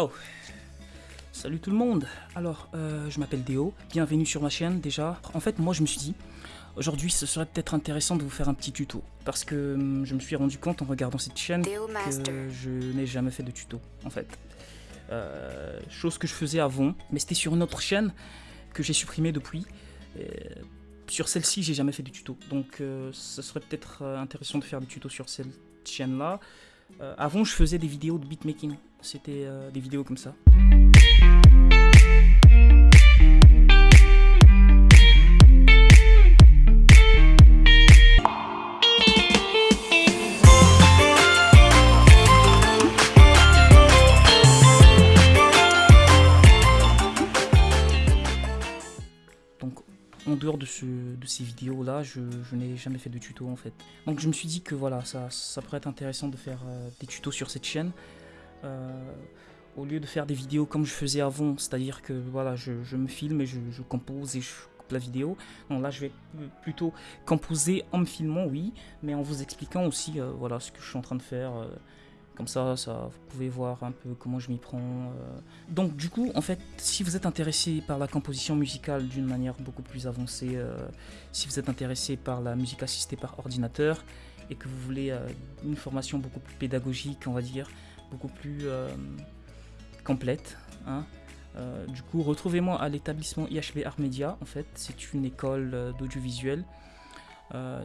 Oh Salut tout le monde Alors, euh, je m'appelle Déo, bienvenue sur ma chaîne déjà. En fait, moi je me suis dit, aujourd'hui ce serait peut-être intéressant de vous faire un petit tuto. Parce que hum, je me suis rendu compte en regardant cette chaîne que je n'ai jamais fait de tuto, en fait. Euh, chose que je faisais avant, mais c'était sur une autre chaîne que j'ai supprimée depuis. Et sur celle-ci, j'ai jamais fait de tuto. Donc, euh, ce serait peut-être intéressant de faire des tutos sur cette chaîne-là. Avant, je faisais des vidéos de beatmaking. C'était euh, des vidéos comme ça. Donc, en dehors de, ce, de ces vidéos-là, je, n'ai jamais fait de tuto en fait. Donc, je me suis dit que voilà, ça, ça pourrait être intéressant de faire euh, des tutos sur cette chaîne. Euh, au lieu de faire des vidéos comme je faisais avant, c'est-à-dire que voilà, je, me filme et je, compose et je coupe la vidéo. Là, je vais plutôt composer en me filmant, oui, mais en vous expliquant aussi euh, voilà, ce que je suis en train de faire. euh, comme ça, ça, vous pouvez voir un peu comment je m'y prends. Donc du coup, en fait, si vous êtes intéressé par la composition musicale d'une manière beaucoup plus avancée, si vous êtes intéressé par la musique assistée par ordinateur et que vous voulez une formation beaucoup plus pédagogique, on va dire, beaucoup plus euh, complète, hein, euh, du coup, retrouvez-moi à l'établissement IHB Art Media. En fait, c'est une école euh, d'audiovisuel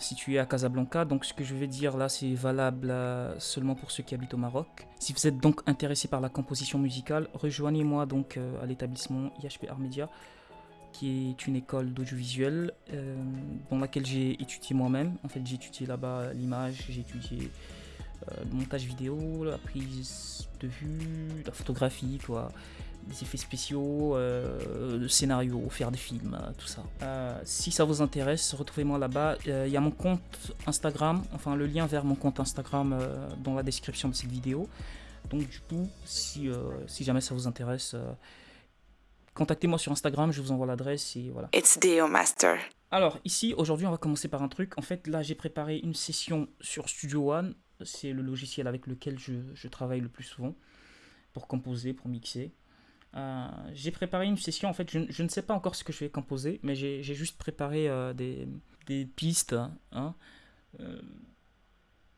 située à Casablanca. Donc, ce que je vais dire là, c'est valable seulement pour ceux qui habitent au Maroc. Si vous êtes donc intéressé par la composition musicale, rejoignez-moi donc à l'établissement IHB Art Media, qui est une école d'audiovisuel dans laquelle j'ai étudié moi-même. En fait, j'ai étudié là-bas l'image, j'ai étudié le montage vidéo, la prise de vue, la photographie, quoi des effets spéciaux, euh, le scénario, faire des films, euh, tout ça. Euh, si ça vous intéresse, retrouvez-moi là-bas. Euh, Il y a mon compte Instagram, enfin le lien vers mon compte Instagram euh, dans la description de cette vidéo. Donc du coup, si, euh, si jamais ça vous intéresse, euh, contactez-moi sur Instagram, je vous envoie l'adresse et voilà. It's Deo Master. Alors ici, aujourd'hui, on va commencer par un truc. En fait, là, j'ai préparé une session sur Studio One. C'est le logiciel avec lequel je, travaille le plus souvent pour composer, pour mixer. Euh, j'ai préparé une session, en fait, je, ne sais pas encore ce que je vais composer, mais j'ai juste préparé euh, des, pistes, hein, euh,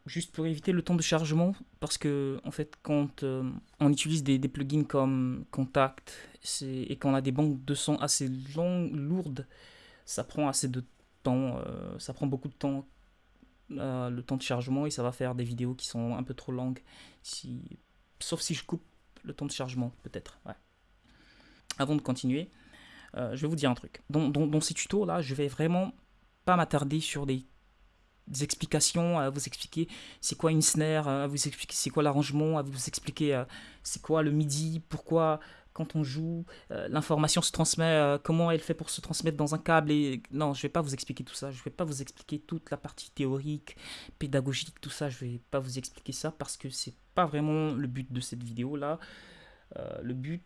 juste pour éviter le temps de chargement, parce que, en fait, quand on utilise des, plugins comme Contact et qu'on a des banques de son assez longues, lourdes, ça prend assez de temps, ça prend beaucoup de temps, euh, le temps de chargement, et ça va faire des vidéos qui sont un peu trop longues, si, sauf si je coupe le temps de chargement, peut-être. Avant de continuer, euh, je vais vous dire un truc. Dans, ces tutos là, je vais vraiment pas m'attarder sur des, des explications, à vous expliquer c'est quoi une snare, à vous expliquer c'est quoi l'arrangement, à vous expliquer euh, c'est quoi le MIDI, pourquoi quand on joue, euh, l'information se transmet, euh, comment elle fait pour se transmettre dans un câble. Et... Non, je vais pas vous expliquer tout ça. Je vais pas vous expliquer toute la partie théorique, pédagogique, tout ça. Je vais pas vous expliquer ça parce que c'est pas vraiment le but de cette vidéo là. Euh, le but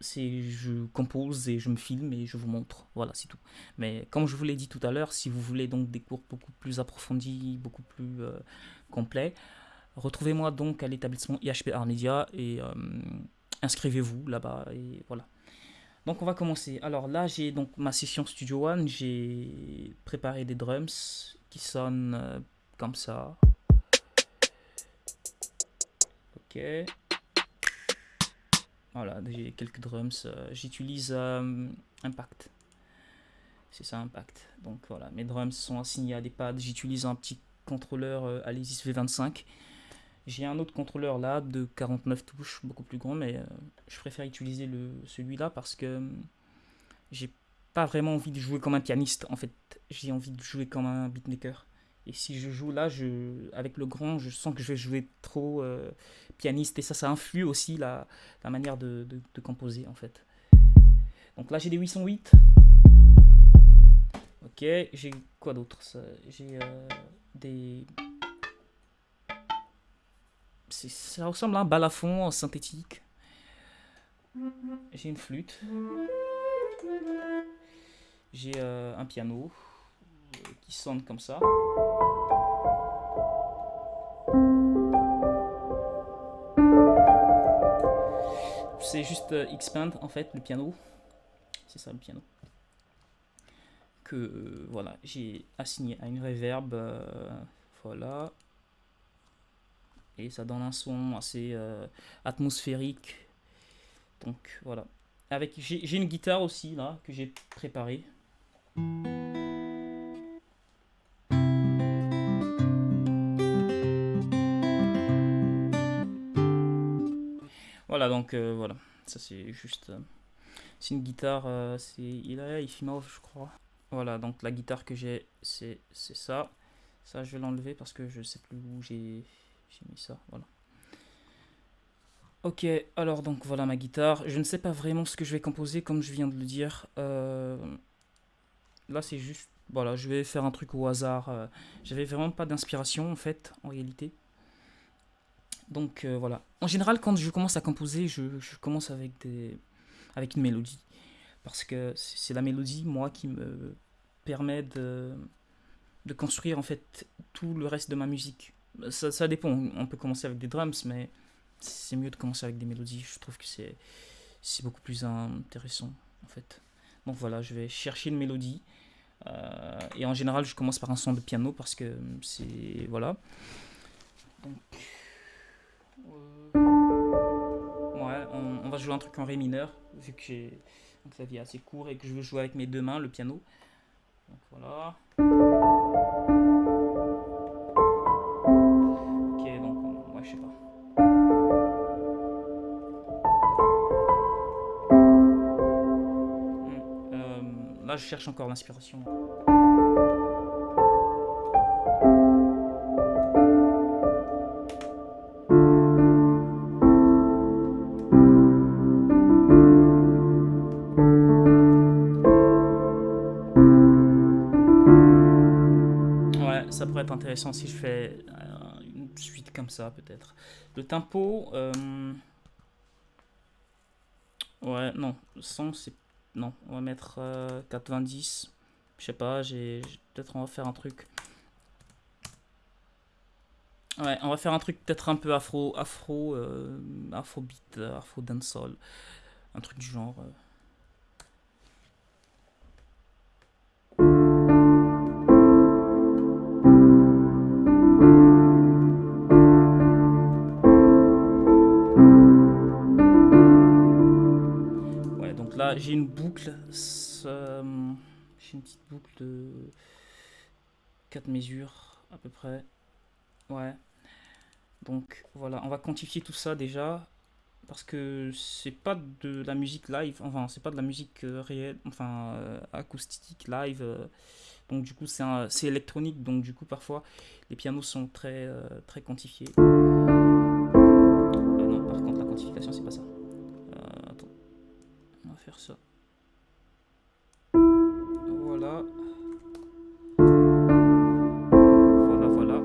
c'est je compose et je me filme et je vous montre. Voilà, c'est tout. Mais comme je vous l'ai dit tout à l'heure, si vous voulez donc des cours beaucoup plus approfondis, beaucoup plus complets, retrouvez-moi donc à l'établissement IHP Art Media et inscrivez-vous là-bas et voilà. Donc on va commencer. Alors là j'ai donc ma session Studio One, j'ai préparé des drums qui sonnent euh, comme ça. Ok. Voilà, j'ai quelques drums. euh, J'utilise euh, Impact. C'est ça, Impact. Donc voilà, mes drums sont assignés à des pads. J'utilise un petit contrôleur euh, Alesis V25. J'ai un autre contrôleur là de 49 touches, beaucoup plus grand, mais euh, je préfère utiliser celui-là parce que euh, j'ai pas vraiment envie de jouer comme un pianiste. En fait, j'ai envie de jouer comme un beatmaker. Et si je joue là, je, avec le grand, je sens que je vais jouer trop euh, pianiste et ça, ça influe aussi la, la manière de, composer en fait. Donc là, j'ai des 808. Ok, j'ai quoi d'autre J'ai euh, des. Ça ressemble à un balafon synthétique. J'ai une flûte. J'ai euh, un piano euh, qui sonne comme ça. c'est juste euh, Expand en fait, le piano. C'est ça le piano. Que euh, voilà, j'ai assigné à une reverb. Voilà. Et ça donne un son assez atmosphérique. Donc voilà. Avec J'ai une guitare aussi là que j'ai préparée. Voilà, donc euh, voilà, ça c'est juste. Euh, c'est une guitare, euh, c'est il a Ifimov, je crois. Voilà, donc la guitare que j'ai, c'est ça. Ça, je vais l'enlever parce que je sais plus où j'ai mis ça. Voilà. Ok, alors donc voilà ma guitare. Je ne sais pas vraiment ce que je vais composer, comme je viens de le dire. là, c'est juste. Voilà, je vais faire un truc au hasard. J'avais vraiment pas d'inspiration en fait, en réalité. Donc euh, voilà. En général, quand je commence à composer, je, commence avec, des, avec une mélodie. Parce que c'est la mélodie, moi, qui me permet de construire en fait tout le reste de ma musique. Ça, ça dépend, on peut commencer avec des drums, mais c'est mieux de commencer avec des mélodies. Je trouve que c'est beaucoup plus intéressant en fait. Donc voilà, je vais chercher une mélodie. Euh, et en général, je commence par un son de piano parce que c'est. Voilà. Donc. Ouais, on, va jouer un truc en ré mineur, vu que j'ai un clavier assez court et que je veux jouer avec mes deux mains, le piano. Voilà. Je cherche encore l'inspiration. intéressant si je fais euh, une suite comme ça, peut-être. Le tempo... Euh, ouais, non. 100, c'est... Non, on va mettre 90. Euh, je sais pas, j'ai... Peut-être on va faire un truc... Ouais, on va faire un truc peut-être un peu afro, afro, afro beat, afro dancehall, un truc du genre. J'ai une boucle. Euh, j'ai une petite boucle de 4 mesures à peu près. Ouais. Donc voilà, on va quantifier tout ça déjà. Parce que c'est pas de la musique live, enfin c'est pas de la musique euh, réelle, enfin euh, acoustique live. donc du coup c'est électronique, donc du coup parfois les pianos sont très, très quantifiés. non, par contre la quantification c'est pas ça ça. Voilà. Voilà, voilà.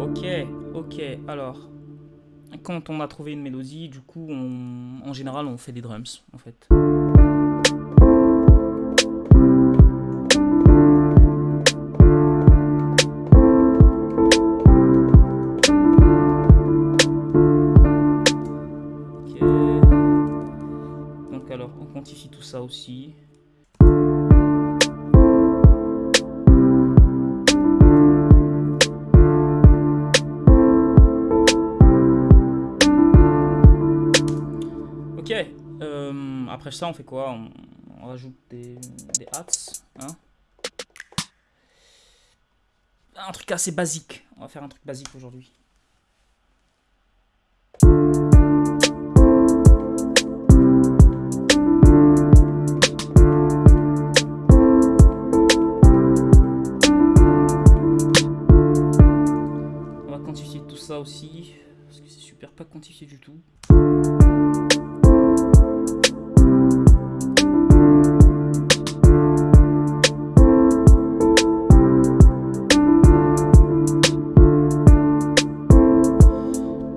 Ok, ok, alors quand on a trouvé une mélodie, du coup, on, en général, on fait des drums, en fait. Aussi. Ok, euh, après ça on fait quoi? On, rajoute des, des hats. Hein? Un truc assez basique. On va faire un truc basique aujourd'hui. Aussi, parce que c'est super pas quantifié du tout.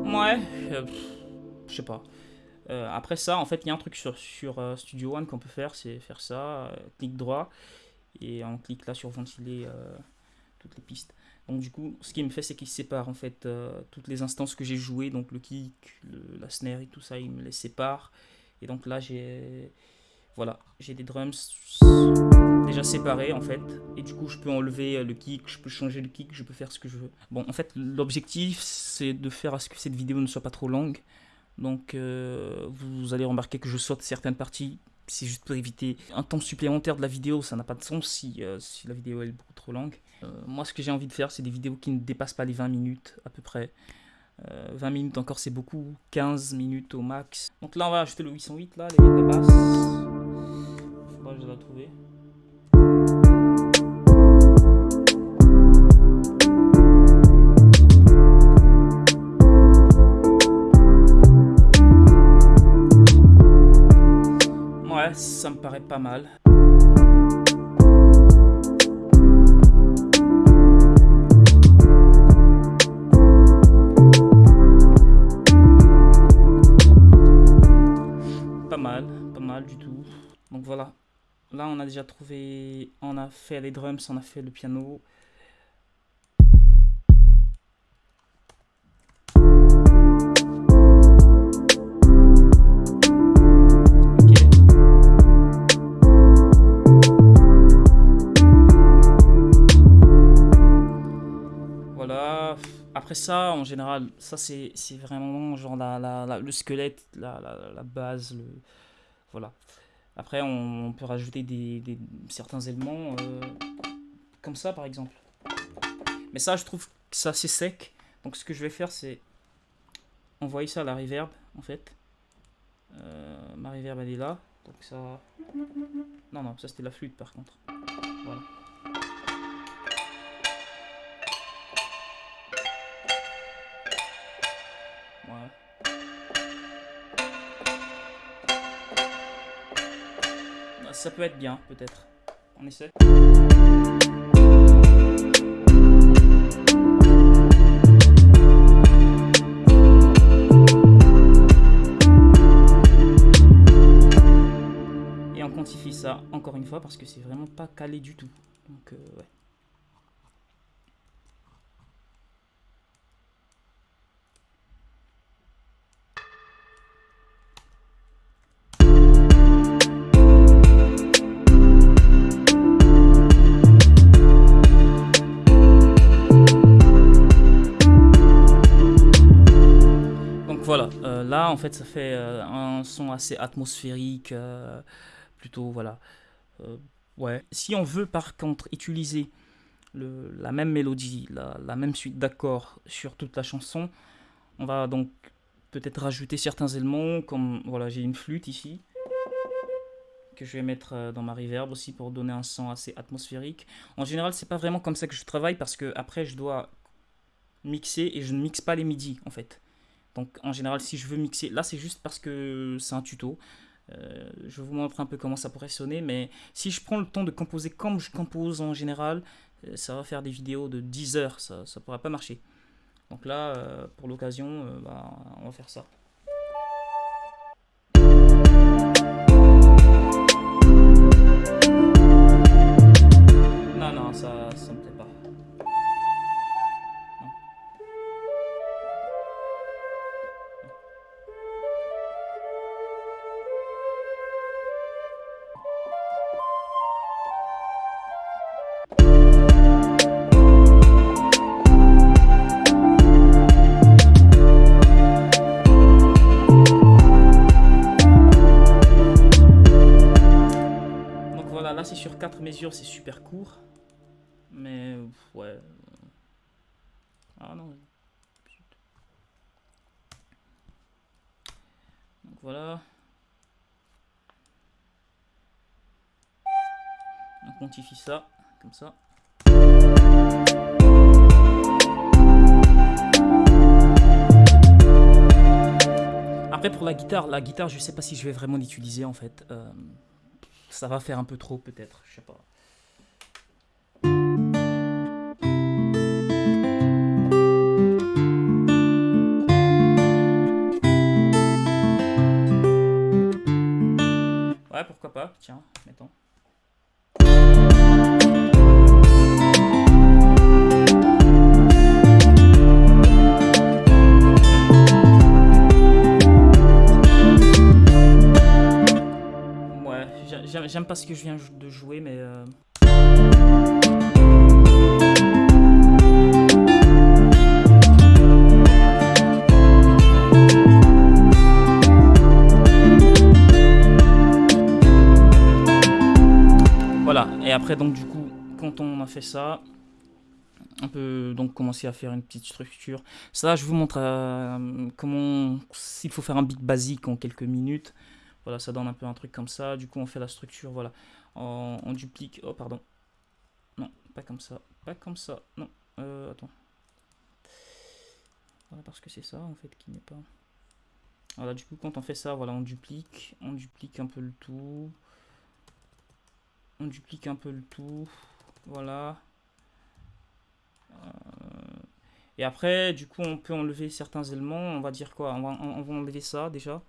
Ouais, euh, je sais pas. Euh, après ça, en fait, il y a un truc sur, sur euh, Studio One qu'on peut faire, c'est faire ça, clic droit, et on clique là sur ventiler toutes les pistes. Donc du coup, ce qu'il me fait, c'est qu'il sépare en fait toutes les instances que j'ai jouées, donc le kick, la snare et tout ça, il me les sépare. Et donc là, j'ai voilà, j'ai des drums déjà séparés en fait. Et du coup, je peux enlever le kick, je peux changer le kick, je peux faire ce que je veux. Bon, en fait, l'objectif, c'est de faire à ce que cette vidéo ne soit pas trop longue. Donc, euh, vous allez remarquer que je saute certaines parties. C'est juste pour éviter un temps supplémentaire de la vidéo. Ça n'a pas de sens si, euh, la vidéo est beaucoup trop longue. Euh, moi, ce que j'ai envie de faire, c'est des vidéos qui ne dépassent pas les 20 minutes à peu près. 20 minutes encore, c'est beaucoup. 15 minutes au max. Donc là, on va ajouter le 808, là, les de basse je dois trouver. Ça me paraît pas mal. Pas mal, pas mal du tout. Donc voilà, Là, on a déjà trouvé, on a fait les drums, on a fait le piano. Après ça, en général, ça c'est vraiment genre la, le squelette, la, base, le, voilà. Après, on, peut rajouter des, certains éléments, euh, comme ça par exemple. Mais ça, je trouve que c'est sec. Donc ce que je vais faire, c'est envoyer ça à la reverb, en fait. Euh, ma reverb, elle est là. Donc ça... Non, non, ça c'était la flûte par contre. Voilà. Ça peut être bien, peut-être. On essaie. Et on quantifie ça encore une fois parce que c'est vraiment pas calé du tout. Donc, euh, ouais. Voilà, euh, là en fait ça fait euh, un son assez atmosphérique, euh, plutôt voilà. ouais. Si on veut par contre utiliser la même mélodie, la, la même suite d'accords sur toute la chanson, on va donc peut-être rajouter certains éléments, comme voilà j'ai une flûte ici, que je vais mettre dans ma reverb aussi pour donner un son assez atmosphérique. En général, c'est pas vraiment comme ça que je travaille parce que après je dois mixer et je ne mixe pas les midis en fait. Donc en général, si je veux mixer, là c'est juste parce que c'est un tuto. Euh, je vous montre un peu comment ça pourrait sonner, mais si je prends le temps de composer comme je compose en général, euh, ça va faire des vidéos de 10 heures, ça ne pourra pas marcher. Donc là, euh, pour l'occasion, bah, on va faire ça. 4 mesures, c'est super court. Mais ouais. Ah non. Donc voilà. On quantifie ça, comme ça. Après pour la guitare, la guitare je sais pas si je vais vraiment l'utiliser en fait. Euh, ça va faire un peu trop peut-être, je sais pas. Ouais, pourquoi pas, tiens, mettons. J'aime pas ce que je viens de jouer, mais... Euh, voilà, et après donc du coup, quand on a fait ça, on peut donc commencer à faire une petite structure. Ça, je vous montre euh, comment, s'il faut faire un beat basique en quelques minutes. Voilà, ça donne un peu un truc comme ça. Du coup, on fait la structure, voilà. On, duplique, oh pardon. Non, pas comme ça, pas comme ça, non. Euh, attends. Voilà, parce que c'est ça, en fait, qui n'est pas... Voilà, du coup, quand on fait ça, voilà, on duplique, on duplique un peu le tout. On duplique un peu le tout. Voilà. Euh, et après, du coup, on peut enlever certains éléments. On va dire quoi? On va, on va enlever ça déjà.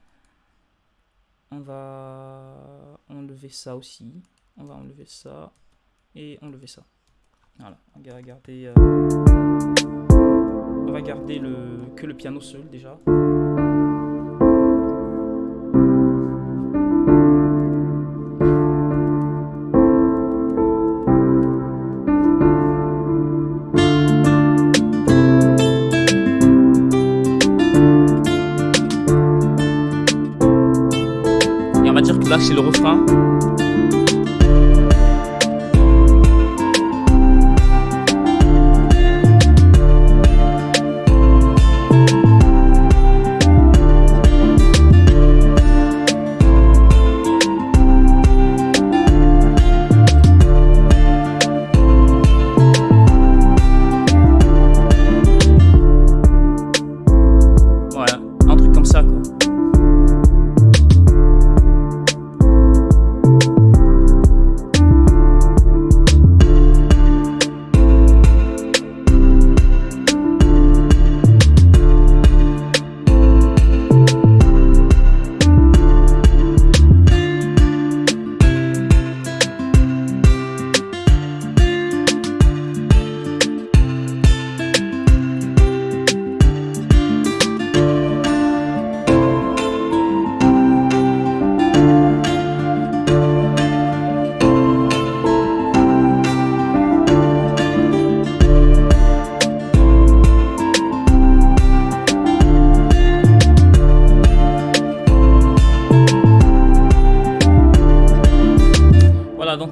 On va enlever ça aussi. On va enlever ça. Et enlever ça. Voilà. On va garder, euh, on va le, que le piano seul déjà. C'est le refrain.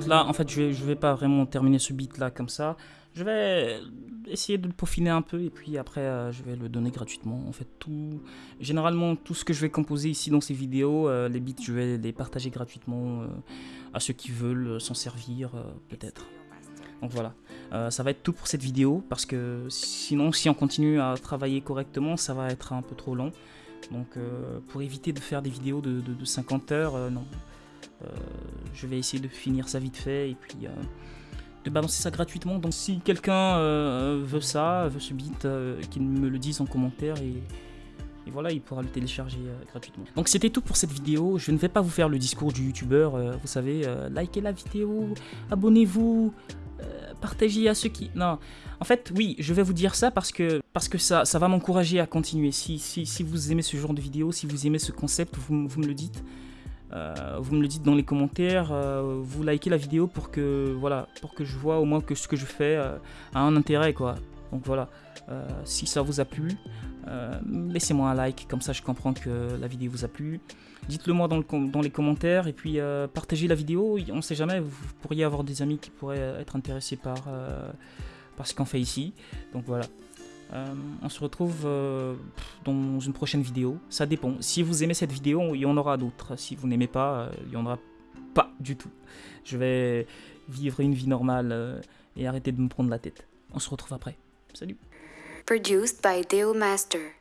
Là, en fait, je vais, vais pas vraiment terminer ce beat là comme ça. Je vais essayer de le peaufiner un peu et puis après, euh, je vais le donner gratuitement. En fait, tout, généralement, tout ce que je vais composer ici dans ces vidéos, euh, les beats, je vais les partager gratuitement euh, à ceux qui veulent s'en servir, peut-être. Donc voilà, ça va être tout pour cette vidéo parce que sinon, si on continue à travailler correctement, ça va être un peu trop long. Donc pour éviter de faire des vidéos de 50 heures, non. Euh, je vais essayer de finir ça vite fait et puis euh, de balancer ça gratuitement. Donc si quelqu'un euh, veut ça, veut ce beat, qu'il me le dise en commentaire et, voilà, il pourra le télécharger gratuitement. Donc c'était tout pour cette vidéo. Je ne vais pas vous faire le discours du youtubeur. vous savez, likez la vidéo, abonnez-vous, partagez à ceux qui... Non, en fait, oui, je vais vous dire ça parce que, parce que ça, ça va m'encourager à continuer. Si, si, si, vous aimez ce genre de vidéo, si vous aimez ce concept, vous, vous me le dites. Euh, vous me le dites dans les commentaires, euh, vous likez la vidéo pour que, voilà, pour que je vois au moins que ce que je fais euh, a un intérêt. Quoi. Donc voilà, si ça vous a plu, laissez-moi un like, comme ça je comprends que la vidéo vous a plu. Dites-le moi dans, dans, les commentaires et puis partagez la vidéo. On ne sait jamais, vous pourriez avoir des amis qui pourraient être intéressés par, par ce qu'on fait ici. Donc voilà. Euh, on se retrouve euh, dans une prochaine vidéo. Ça dépend. Si vous aimez cette vidéo, il y en aura d'autres. Si vous n'aimez pas, euh, il n'y en aura pas du tout. Je vais vivre une vie normale et arrêter de me prendre la tête. On se retrouve après. Salut. Produced by Dale Master.